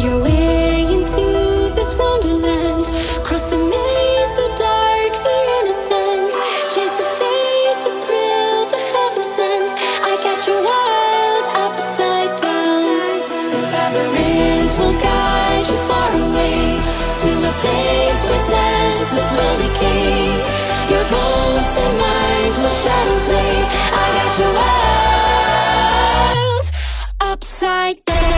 Your way into this wonderland. Cross the maze, the dark, the innocent. Chase the the thrill, the heaven sent. I upside down. The will guide you far away to a place where senses will decay. Your mind will shadow play. I got your world upside down.